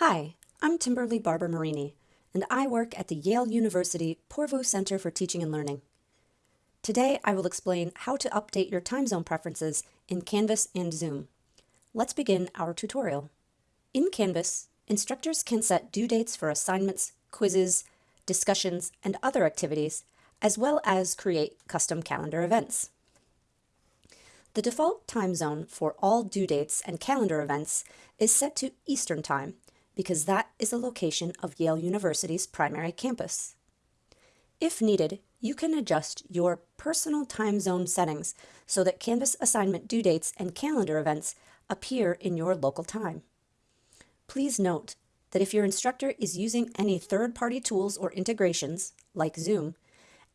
Hi, I'm Timberly Barber Marini, and I work at the Yale University Poorvu Center for Teaching and Learning. Today, I will explain how to update your time zone preferences in Canvas and Zoom. Let's begin our tutorial. In Canvas, instructors can set due dates for assignments, quizzes, discussions, and other activities, as well as create custom calendar events. The default time zone for all due dates and calendar events is set to Eastern Time, because that is the location of Yale University's primary campus. If needed, you can adjust your personal time zone settings so that Canvas assignment due dates and calendar events appear in your local time. Please note that if your instructor is using any third-party tools or integrations, like Zoom,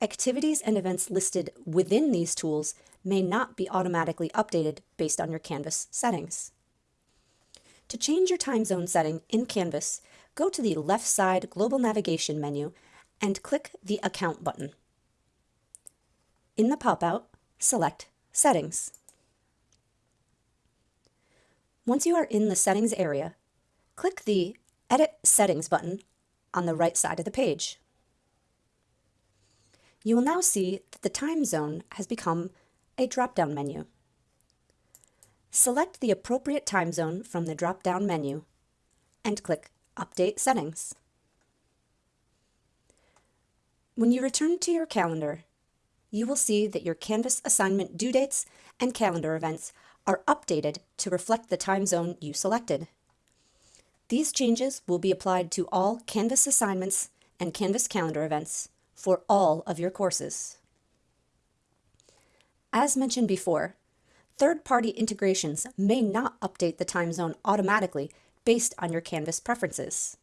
activities and events listed within these tools may not be automatically updated based on your Canvas settings. To change your time zone setting in Canvas, go to the left side Global Navigation menu and click the Account button. In the pop-out, select Settings. Once you are in the Settings area, click the Edit Settings button on the right side of the page. You will now see that the time zone has become a drop-down menu. Select the appropriate time zone from the drop-down menu and click Update Settings. When you return to your calendar, you will see that your Canvas assignment due dates and calendar events are updated to reflect the time zone you selected. These changes will be applied to all Canvas assignments and Canvas calendar events for all of your courses. As mentioned before, Third-party integrations may not update the time zone automatically based on your Canvas preferences.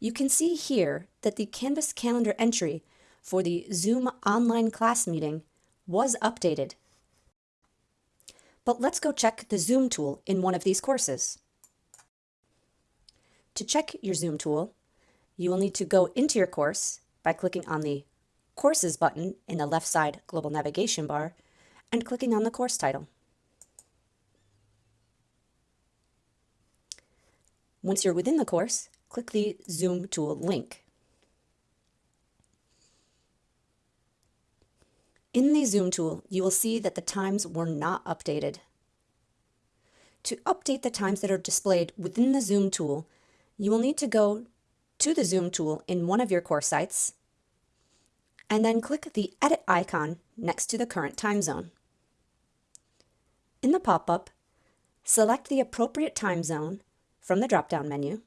You can see here that the Canvas calendar entry for the Zoom online class meeting was updated. But let's go check the Zoom tool in one of these courses. To check your Zoom tool, you will need to go into your course by clicking on the Courses button in the left side global navigation bar and clicking on the course title. Once you're within the course, click the Zoom tool link. In the Zoom tool, you will see that the times were not updated. To update the times that are displayed within the Zoom tool, you will need to go to the Zoom tool in one of your course sites, and then click the Edit icon next to the current time zone. In the pop-up, select the appropriate time zone from the drop-down menu,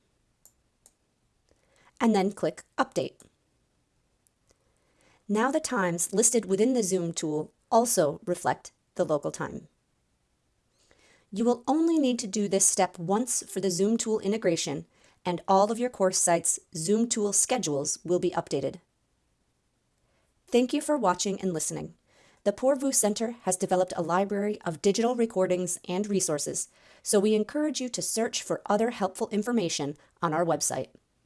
and then click Update. Now the times listed within the Zoom tool also reflect the local time. You will only need to do this step once for the Zoom tool integration and all of your course sites' Zoom tool schedules will be updated. Thank you for watching and listening. The Poorvu Center has developed a library of digital recordings and resources, so we encourage you to search for other helpful information on our website.